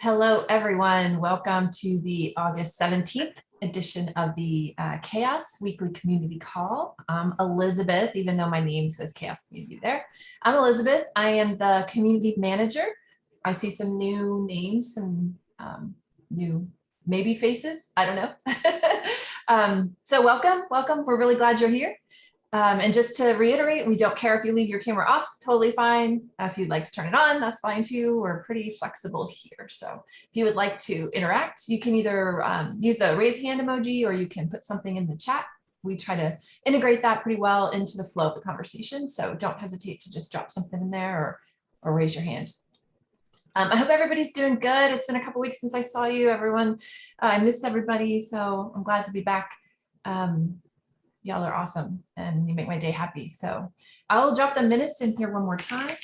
Hello, everyone. Welcome to the August 17th edition of the uh, CHAOSS Weekly Community Call. I'm Elizabeth, even though my name says CHAOSS Community there. I'm Elizabeth. I am the Community Manager. I see some new names, some um, new maybe faces. I don't know. um, so welcome, welcome. We're really glad you're here. Um, and just to reiterate, we don't care if you leave your camera off, totally fine. If you'd like to turn it on, that's fine too. We're pretty flexible here. So if you would like to interact, you can either um, use the raise hand emoji or you can put something in the chat. We try to integrate that pretty well into the flow of the conversation. So don't hesitate to just drop something in there or, or raise your hand. Um, I hope everybody's doing good. It's been a couple weeks since I saw you, everyone. Uh, I missed everybody, so I'm glad to be back. Um, y'all are awesome and you make my day happy. So I'll drop the minutes in here one more time,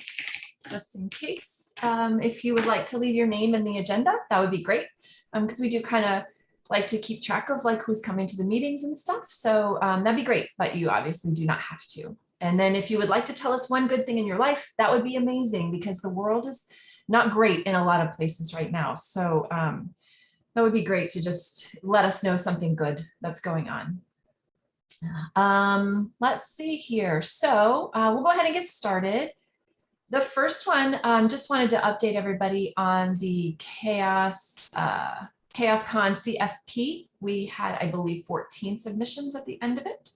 just in case. Um, if you would like to leave your name in the agenda, that would be great. Because um, we do kind of like to keep track of like who's coming to the meetings and stuff. So um, that'd be great, but you obviously do not have to. And then if you would like to tell us one good thing in your life, that would be amazing because the world is not great in a lot of places right now. So um, that would be great to just let us know something good that's going on. Um, let's see here. So uh, we'll go ahead and get started. The first one, um, just wanted to update everybody on the CHAOSS uh, CHAOSScon CFP. We had, I believe, 14 submissions at the end of it.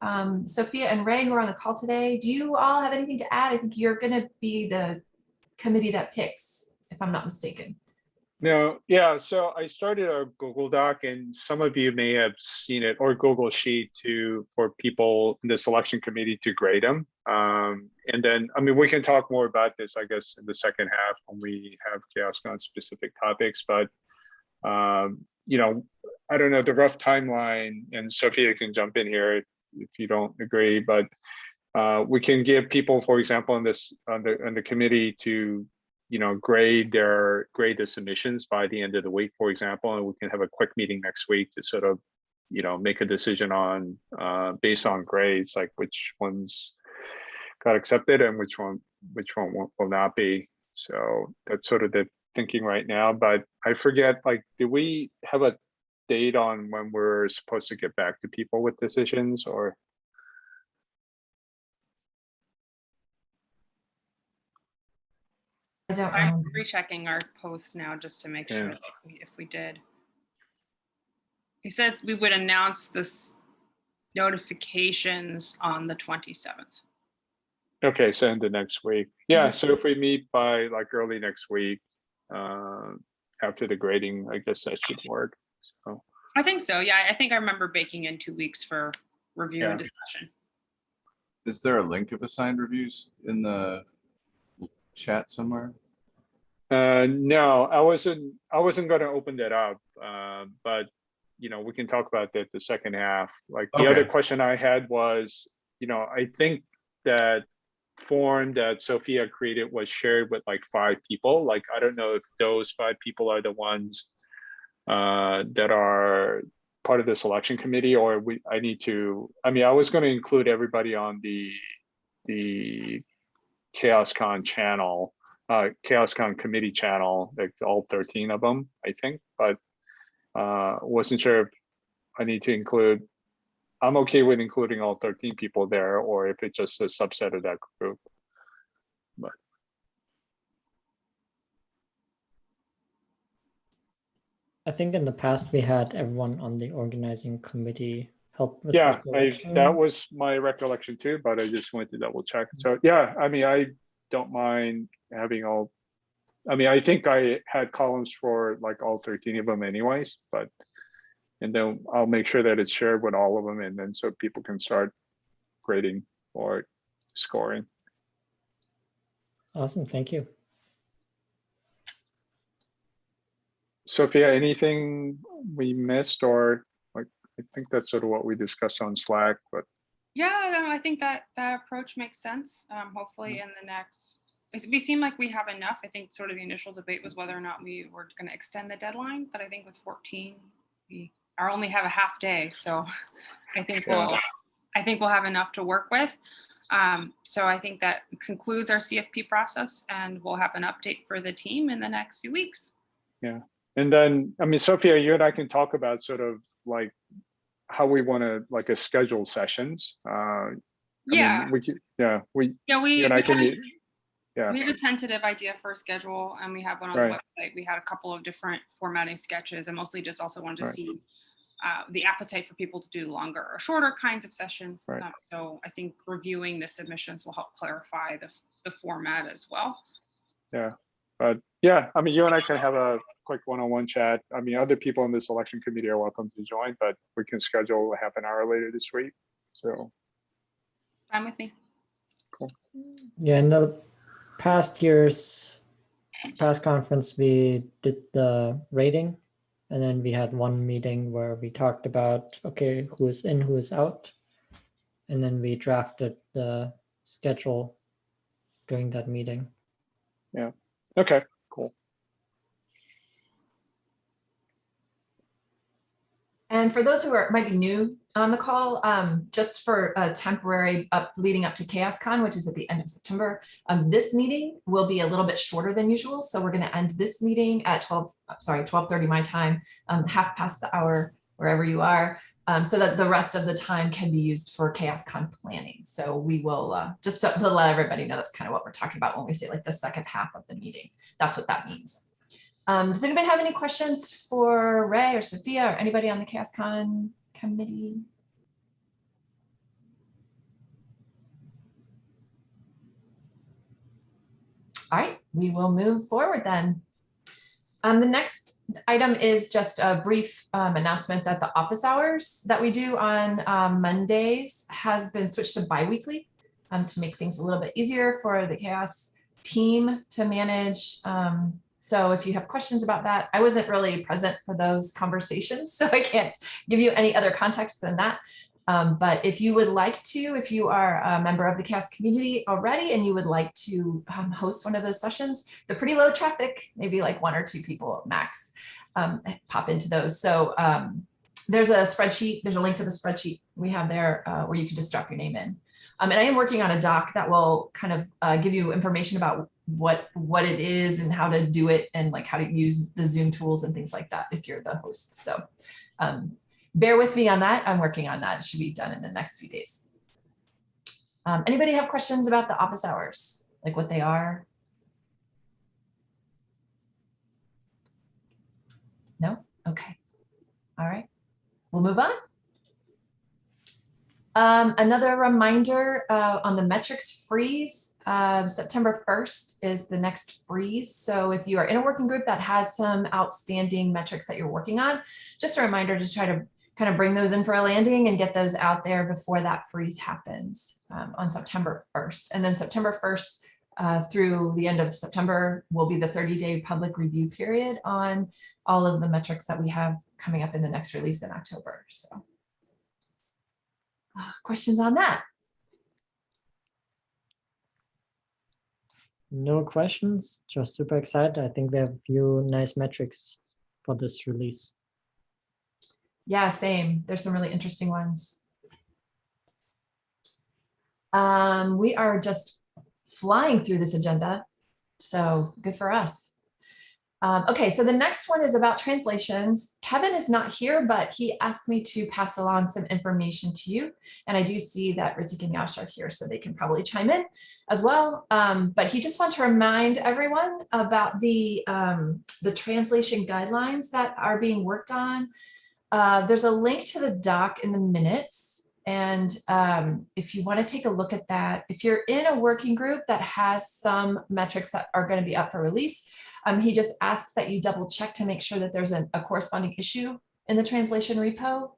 Um, Sophia and Ray, who are on the call today, do you all have anything to add? I think you're going to be the committee that picks, if I'm not mistaken. No, yeah, so I started a Google Doc and some of you may have seen it or Google Sheet to for people in the selection committee to grade them. Um, and then, I mean, we can talk more about this, I guess, in the second half when we have CHAOSScon specific topics, but um, you know, I don't know the rough timeline and Sophia can jump in here if you don't agree, but uh, we can give people, for example, on this on the on the committee to you know, grade their grade the submissions by the end of the week, for example, and we can have a quick meeting next week to sort of, you know, make a decision on uh, based on grades, like which ones got accepted and which one which one will, will not be. So that's sort of the thinking right now. But I forget, like, did we have a date on when we're supposed to get back to people with decisions or? Don't I'm rechecking our post now just to make Yeah. sure we, if we did. He said we would announce this notifications on the 27th. Okay, so in the next week. Yeah, so if we meet by like early next week, uh, after the grading, I guess that should work. So, I think so. Yeah, I think I remember baking in two weeks for review and discussion. Is there a link of assigned reviews in the chat somewhere? Uh, no, I wasn't, I wasn't gonna open that up, uh, but you know, we can talk about that the second half. Like the other question I had was, you know, I think that form that Sophia created was shared with like five people. Like, I don't know if those five people are the ones uh, that are part of the selection committee or we, I need to, I mean, I was gonna include everybody on the, the CHAOSScon channel, uh, CHAOSScon committee channel, like all 13 of them, I think, but uh, wasn't sure if I need to include, I'm okay with including all 13 people there, or if it's just a subset of that group. But I think in the past we had everyone on the organizing committee help with the yeah, I, that was my recollection too, but I just wanted to double check. So yeah, I mean, I don't mind having all, I mean, I think I had columns for like all 13 of them anyways, but and then I'll make sure that it's shared with all of them and then so people can start grading or scoring. Awesome, thank you. Sophia, anything we missed or like, I think that's sort of what we discussed on Slack, but Yeah, no, I think that that approach makes sense. Um, hopefully in the next, it's- we seem like we have enough. I think sort of the initial debate was whether or not we were going to extend the deadline, but I think with 14, we are only have a half day. So I think Yeah. we'll, I think we'll have enough to work with. Um, so I think that concludes our CFP process and we'll have an update for the team in the next few weeks. Yeah, and then, I mean, Sophia, you and I can talk about sort of like how we want to like a schedule sessions. Uh, I mean, Yeah, We yeah, we, yeah, we. you and I can, meet- yeah. We have a tentative idea for a schedule and we have one on the website. We had a couple of different formatting sketches and mostly just also wanted to Right. see uh, the appetite for people to do longer or shorter kinds of sessions. Right. Um, So I think reviewing the submissions will help clarify the, the format as well. Yeah, but yeah, I mean, you and I can have a quick one-on-one chat. I mean, other people in this election committee are welcome to join, but we can schedule a half an hour later this week. So, Fine with me. Cool. Yeah, and the past years, past conference, we did the rating. And then we had one meeting where we talked about, okay, who's in, who's out. And then we drafted the schedule during that meeting. Yeah. Okay, cool. And for those who are, might be new on the call, um, just for a temporary up, leading up to CHAOSScon, which is at the end of September, um, this meeting will be a little bit shorter than usual. So we're gonna end this meeting at twelve, uh, sorry, twelve thirty my time, um, half past the hour, wherever you are. Um, so that the rest of the time can be used for CHAOSScon planning. So we will, uh, just to to let everybody know, that's kind of what we're talking about when we say like the second half of the meeting. That's what that means. Um, does anybody have any questions for Ray or Sophia or anybody on the CHAOSScon committee? All right, we will move forward then. Um, the next item is just a brief um, announcement that the office hours that we do on um, Mondays has been switched to bi-weekly um, to make things a little bit easier for the CHAOSS team to manage. Um, so if you have questions about that, I wasn't really present for those conversations, so I can't give you any other context than that. Um, but if you would like to, if you are a member of the CHAOSS community already and you would like to um, host one of those sessions, they're pretty low traffic, maybe like one or two people max um, pop into those. So um, there's a spreadsheet, there's a link to the spreadsheet we have there uh, where you can just drop your name in. Um, and I am working on a doc that will kind of uh, give you information about what what it is and how to do it and like how to use the Zoom tools and things like that if you're the host. So um, bear with me on that. I'm working on that. It should be done in the next few days. Um, anybody have questions about the office hours, like what they are? No? Okay. All right. We'll move on. Um, another reminder uh, on the metrics freeze, uh, September 1st is the next freeze. So if you are in a working group that has some outstanding metrics that you're working on, just a reminder to try to kind of bring those in for a landing and get those out there before that freeze happens um, on September 1st. And then September 1st uh, through the end of September will be the 30-day public review period on all of the metrics that we have coming up in the next release in October. So uh, questions on that? No questions, just super excited. I think we have a few nice metrics for this release. Yeah, same. There's some really interesting ones. Um, we are just flying through this agenda, so good for us. Um, okay, so the next one is about translations. Kevin is not here, but he asked me to pass along some information to you. And I do see that Ritik and Yash are here, so they can probably chime in as well. Um, but he just wanted to remind everyone about the, um, the translation guidelines that are being worked on. Uh, there's a link to the doc in the minutes. And um, if you want to take a look at that, if you're in a working group that has some metrics that are going to be up for release, um, he just asks that you double check to make sure that there's a corresponding issue in the translation repo.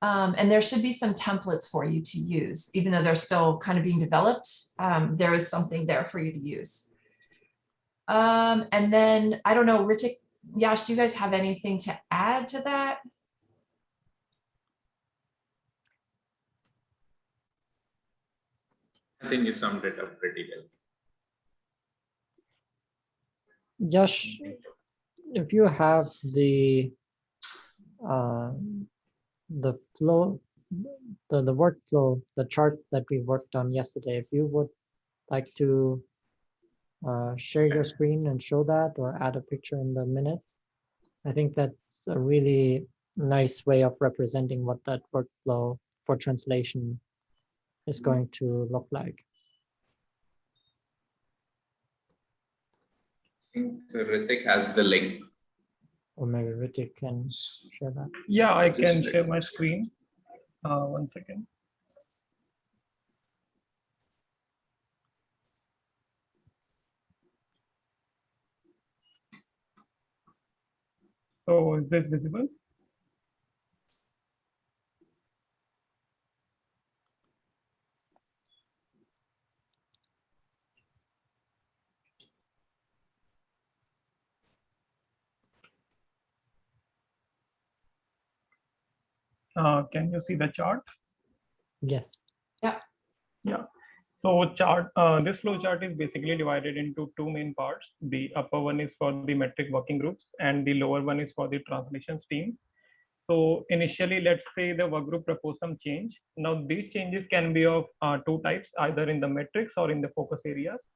Um, and there should be some templates for you to use, even though they're still kind of being developed. Um, there is something there for you to use. Um, and then I don't know, Ritik, Yash, do you guys have anything to add to that? I think you summed it up pretty well. Yash, if you have the uh, the flow, the, the workflow, the chart that we worked on yesterday, if you would like to uh, share your screen and show that or add a picture in the minutes. I think that's a really nice way of representing what that workflow for translation is going to look like. Think Ritik has the link. Or maybe Ritik can share that. Yeah, I Just can share my screen. Uh, one second. So is this visible? Uh, can you see the chart? Yes. Yeah. Yeah. So chart, uh, this flow chart is basically divided into two main parts. The upper one is for the metric working groups and the lower one is for the translations team. So initially, let's say the work group proposed some change. Now these changes can be of uh, two types, either in the metrics or in the focus areas.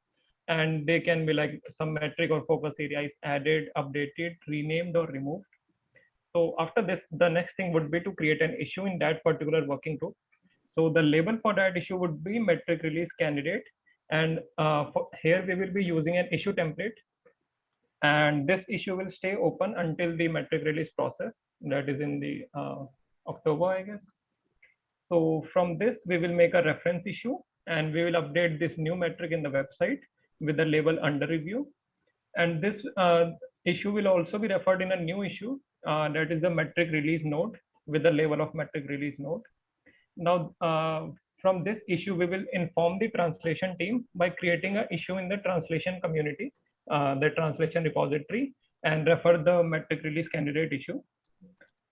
And they can be like some metric or focus area is added, updated, renamed or removed. So after this, the next thing would be to create an issue in that particular working group. So the label for that issue would be metric release candidate. And uh, for, here we will be using an issue template. And this issue will stay open until the metric release process that is in the uh, October, I guess. So from this, we will make a reference issue and we will update this new metric in the website with the label under review. And this uh, issue will also be referred in a new issue uh, that is the metric release node with the label of metric release node. Now, uh, from this issue, we will inform the translation team by creating an issue in the translation community, uh, the translation repository, and refer the metric release candidate issue.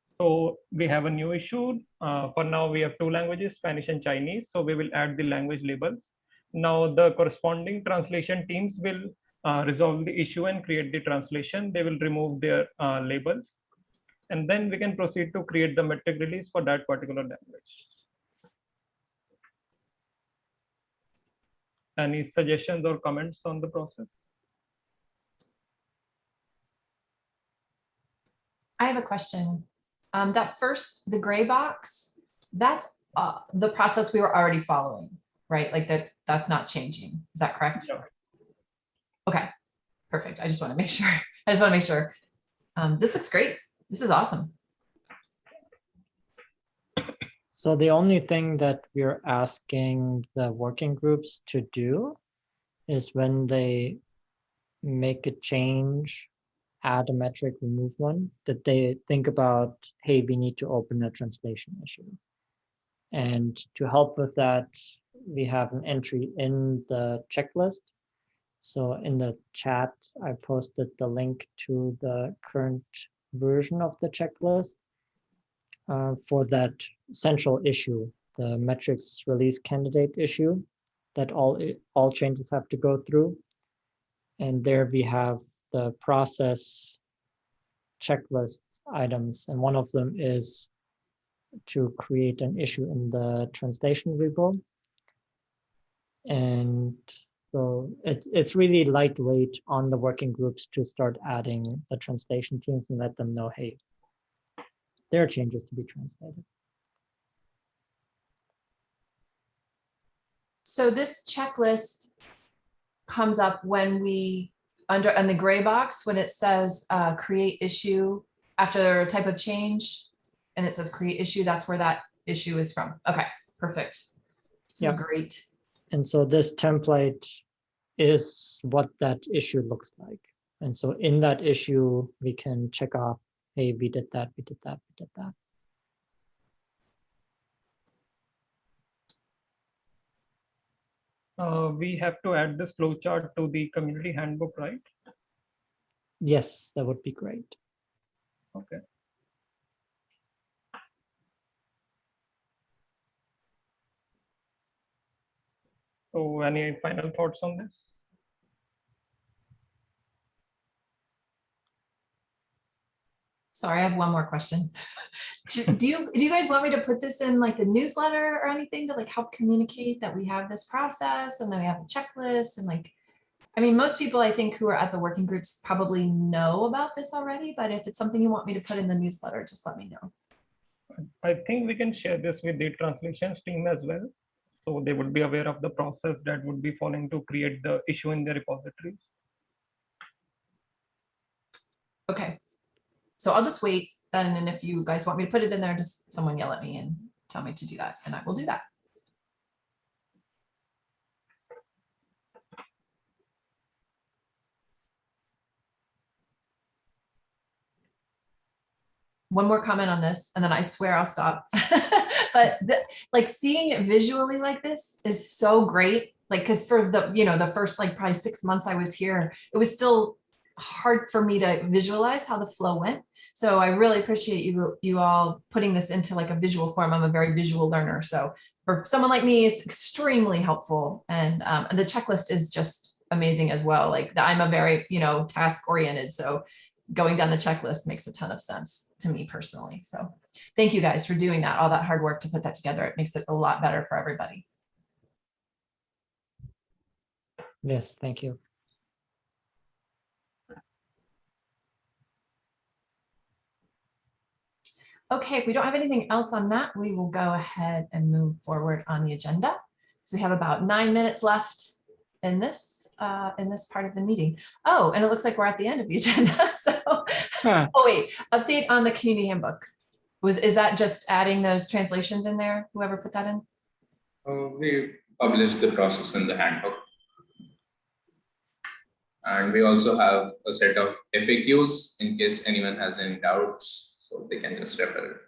So we have a new issue. Uh, for now, we have two languages, Spanish and Chinese. So we will add the language labels. Now the corresponding translation teams will uh, resolve the issue and create the translation. They will remove their uh, labels. And then we can proceed to create the metric release for that particular language. Any suggestions or comments on the process? I have a question. Um, that first, the gray box, that's uh, the process we were already following, right? Like that, that's not changing. Is that correct? No. Okay, perfect. I just want to make sure. I just want to make sure. Um, this looks great. This is awesome. So the only thing that we're asking the working groups to do is when they make a change, add a metric, remove one, that they think about, hey, we need to open a translation issue. And to help with that, we have an entry in the checklist. So in the chat, I posted the link to the current version of the checklist uh, for that central issue, the metrics release candidate issue that all, all changes have to go through. And there we have the process checklist items, and one of them is to create an issue in the translation repo. And so it's it's really lightweight on the working groups to start adding the translation teams and let them know, hey, there are changes to be translated. So this checklist comes up when we, under, in the gray box, when it says, uh, create issue after type of change, and it says create issue, that's where that issue is from. Okay, perfect. This is great. And so this template is what that issue looks like. And so in that issue, we can check off, hey, we did that, we did that, we did that. Uh, we have to add this flowchart to the community handbook, right? Yes, that would be great. Okay. So any final thoughts on this? Sorry, I have one more question. Do do you, do you guys want me to put this in like the newsletter or anything to like help communicate that we have this process and then we have a checklist and like, I mean, most people I think who are at the working groups probably know about this already, but if it's something you want me to put in the newsletter, just let me know. I think we can share this with the translations team as well. So they would be aware of the process that would be following to create the issue in the repositories. Okay. So I'll just wait then, and if you guys want me to put it in there, just someone yell at me and tell me to do that, and I will do that. One more comment on this, and then I swear I'll stop. But the- like seeing it visually like this is so great. Like, because for the, you know, the first like probably six months I was here, it was still hard for me to visualize how the flow went. So I really appreciate you, you all putting this into like a visual form. I'm a very visual learner. So for someone like me, it's extremely helpful. And um, and the checklist is just amazing as well. Like I'm a very, you know, task oriented. So going down the checklist makes a ton of sense to me personally. So thank you guys for doing that, all that hard work to put that together. It makes it a lot better for everybody. Yes, thank you. Okay, if we don't have anything else on that, we will go ahead and move forward on the agenda. So we have about nine minutes left in this, uh, in this part of the meeting. Oh, and it looks like we're at the end of the agenda, so. Huh. Oh, wait, update on the community handbook. Was, is that just adding those translations in there? Whoever put that in? Uh, we published the process in the handbook. And we also have a set of FAQs in case anyone has any doubts, so they can just refer.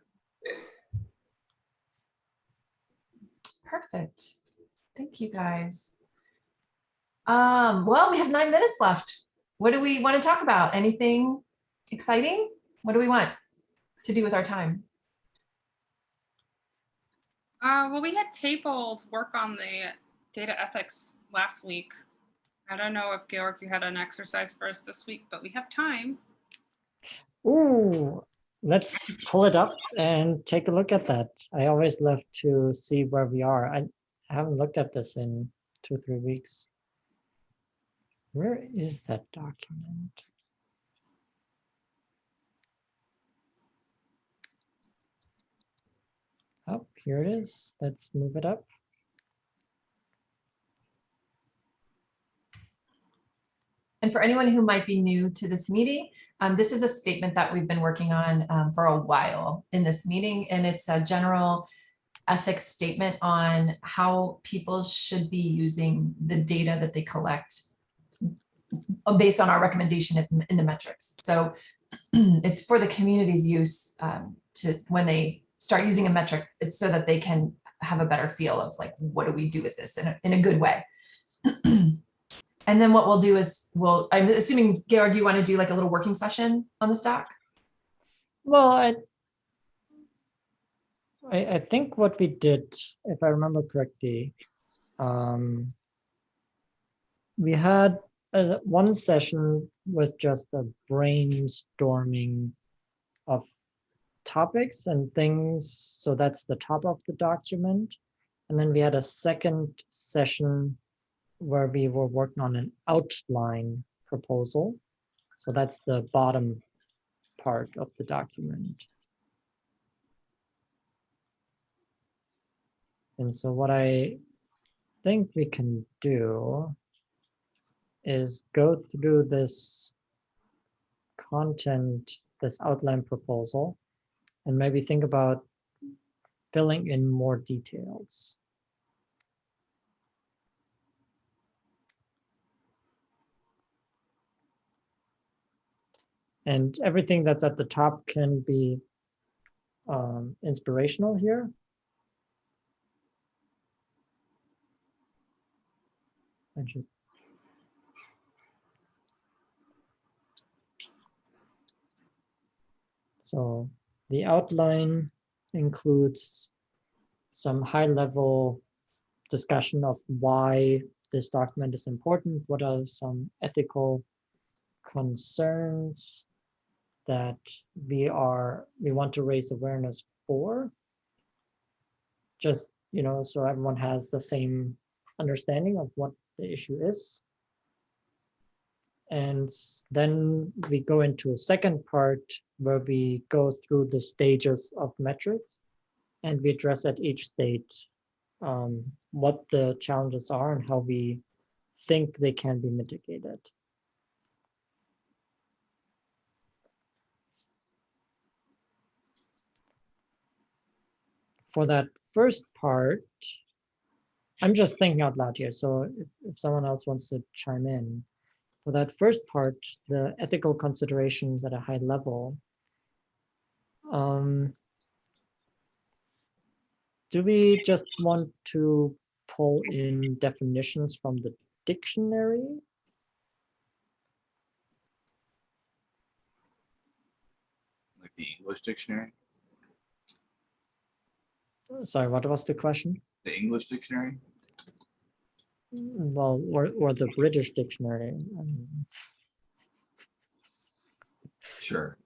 Perfect. Thank you, guys. Um, well, we have nine minutes left. What do we want to talk about? Anything exciting? What do we want to do with our time? Uh, well, we had tabled work on the data ethics last week. I don't know if Georg, you had an exercise for us this week, but we have time. Ooh, let's pull it up and take a look at that. I always love to see where we are. I haven't looked at this in two, three weeks. Where is that document? Oh, here it is. Let's move it up. And for anyone who might be new to this meeting, um, this is a statement that we've been working on um, for a while in this meeting, and it's a general ethics statement on how people should be using the data that they collect based on our recommendation in- in the metrics. So it's for the community's use um, to, when they start using a metric, it's so that they can have a better feel of like, what do we do with this in a, in a good way? And then what we'll do is, we'll, I'm assuming, Georg, you want to do like a little working session on this doc? Well, I, I, I think what we did, if I remember correctly, um, we had uh, one session with just a brainstorming of topics and things. So that's the top of the document. And then we had a second session where we were working on an outline proposal. So that's the bottom part of the document. And so what I think we can do is go through this content, this outline proposal, and maybe think about filling in more details. And everything that's at the top can be um, inspirational here. Just So the outline includes some high level discussion of why this document is important, what are some ethical concerns that we are, we want to raise awareness for. Just, you know, so everyone has the same understanding of what the issue is. And then we go into a second part where we go through the stages of metrics. And we address at each stage um, what the challenges are and how we think they can be mitigated. For that first part, I'm just thinking out loud here, so if, if someone else wants to chime in. For that first part, the ethical considerations at a high level. Um, do we just want to pull in definitions from the dictionary? Like the English dictionary, Sorry, what was the question? the English dictionary? Well, or, or the British dictionary. Sure.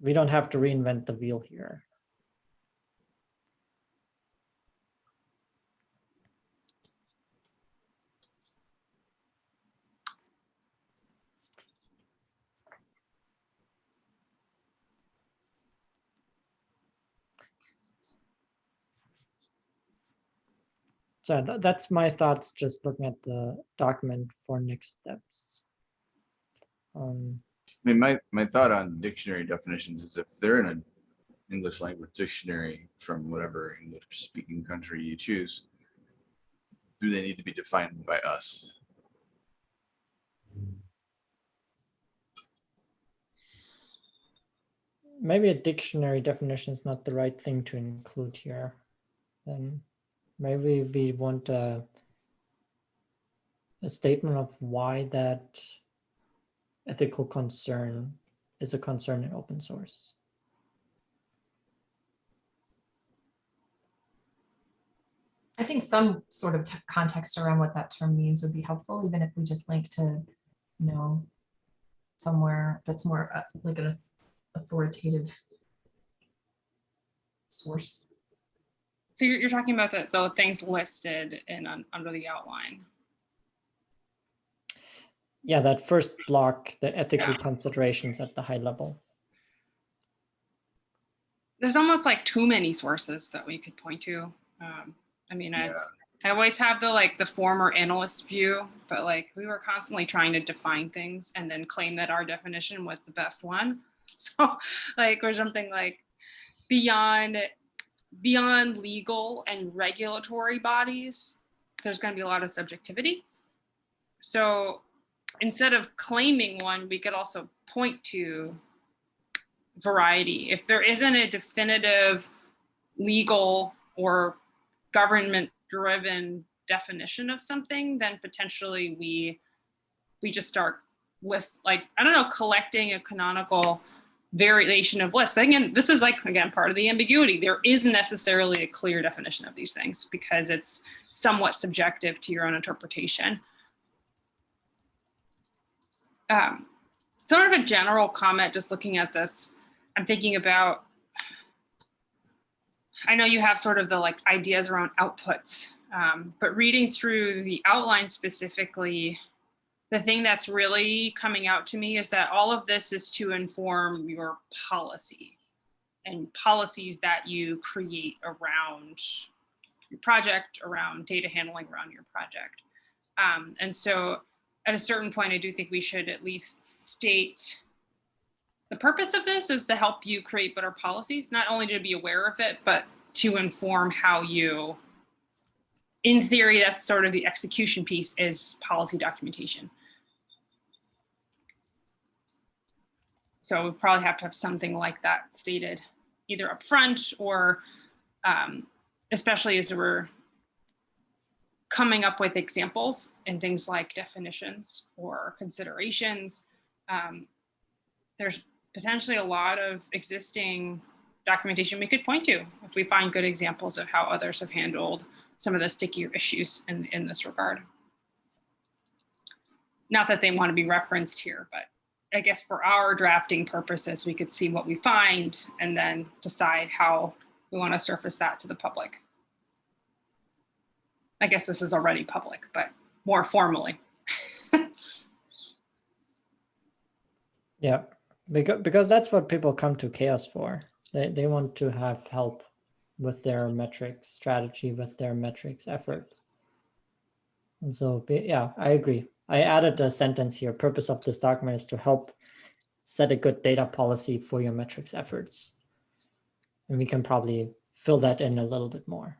We don't have to reinvent the wheel here. So tha- that's my thoughts, just looking at the document for next steps. Um, I mean, my, my thought on dictionary definitions is if they're in an English language dictionary from whatever English speaking country you choose, do they need to be defined by us? maybe a dictionary definition is not the right thing to include here. Then maybe we want a, a statement of why that ethical concern is a concern in open source. I think some sort of context around what that term means would be helpful, even if we just link to, you know, somewhere that's more uh, like an authoritative source. So you're, you're talking about the, the things listed in, un- under the outline. Yeah, that first block, the ethical Yeah. considerations at the high level. There's almost like too many sources that we could point to. Um, I mean, I, I always have the like the former analyst view, but like we were constantly trying to define things and then claim that our definition was the best one. So like or something like beyond beyond legal and regulatory bodies, there's going to be a lot of subjectivity. So instead of claiming one, we could also point to variety. If there isn't a definitive legal or government driven definition of something, then potentially we we just start list like I don't know, collecting a canonical variation of lists. Again, this is like again part of the ambiguity. There isn't necessarily a clear definition of these things because it's somewhat subjective to your own interpretation. Um, sort of a general comment, just looking at this, I'm thinking about I know you have sort of the like ideas around outputs, um, but reading through the outline specifically, the thing that's really coming out to me is that all of this is to inform your policy and policies that you create around your project, around data handling around your project. Um, and so at a certain point, I do think we should at least state the purpose of this is to help you create better policies, not only to be aware of it, but to inform how you, in theory, that's sort of the execution piece is policy documentation. So we probably have to have something like that stated either up front or um, especially as we're coming up with examples and things like definitions or considerations. Um, there's potentially a lot of existing documentation we could point to if we find good examples of how others have handled some of the stickier issues in, in this regard. Not that they want to be referenced here, but I guess for our drafting purposes, we could see what we find and then decide how we want to surface that to the public. I guess this is already public, but more formally. Yeah, because because that's what people come to CHAOSS for. They they want to have help with their metrics strategy, with their metrics efforts. And so yeah, I agree. I added a sentence here. Purpose of this document is to help set a good data policy for your metrics efforts. And we can probably fill that in a little bit more.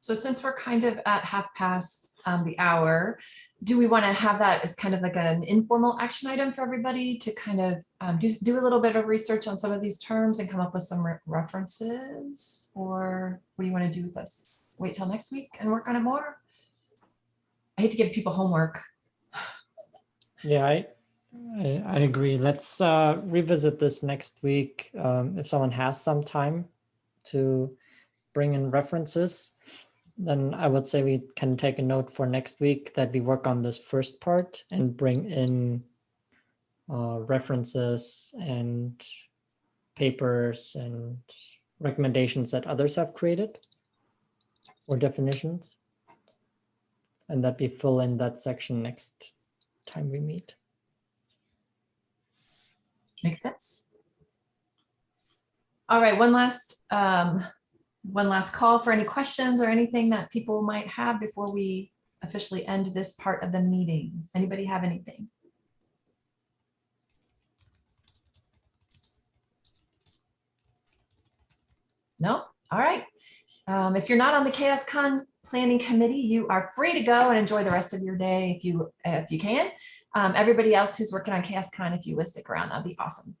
So since we're kind of at half past um, the hour, do we want to have that as kind of like an informal action item for everybody to kind of um, do, do a little bit of research on some of these terms and come up with some re- references? Or what do you want to do with this? Wait till next week and work on it more? I hate to give people homework. Yeah, I, I, I agree. Let's uh, revisit this next week. Um, if someone has some time to bring in references, then I would say we can take a note for next week that we work on this first part and bring in uh, references and papers and recommendations that others have created or definitions. And that we fill in that section next time we meet. Makes sense. All right, one last, um, one last call for any questions or anything that people might have before we officially end this part of the meeting. Anybody have anything? No? All right. Um, if you're not on the CHAOSScon Planning Committee, you are free to go and enjoy the rest of your day if you if you can. Um, everybody else who's working on CHAOSScon, if you would stick around, that'd be awesome.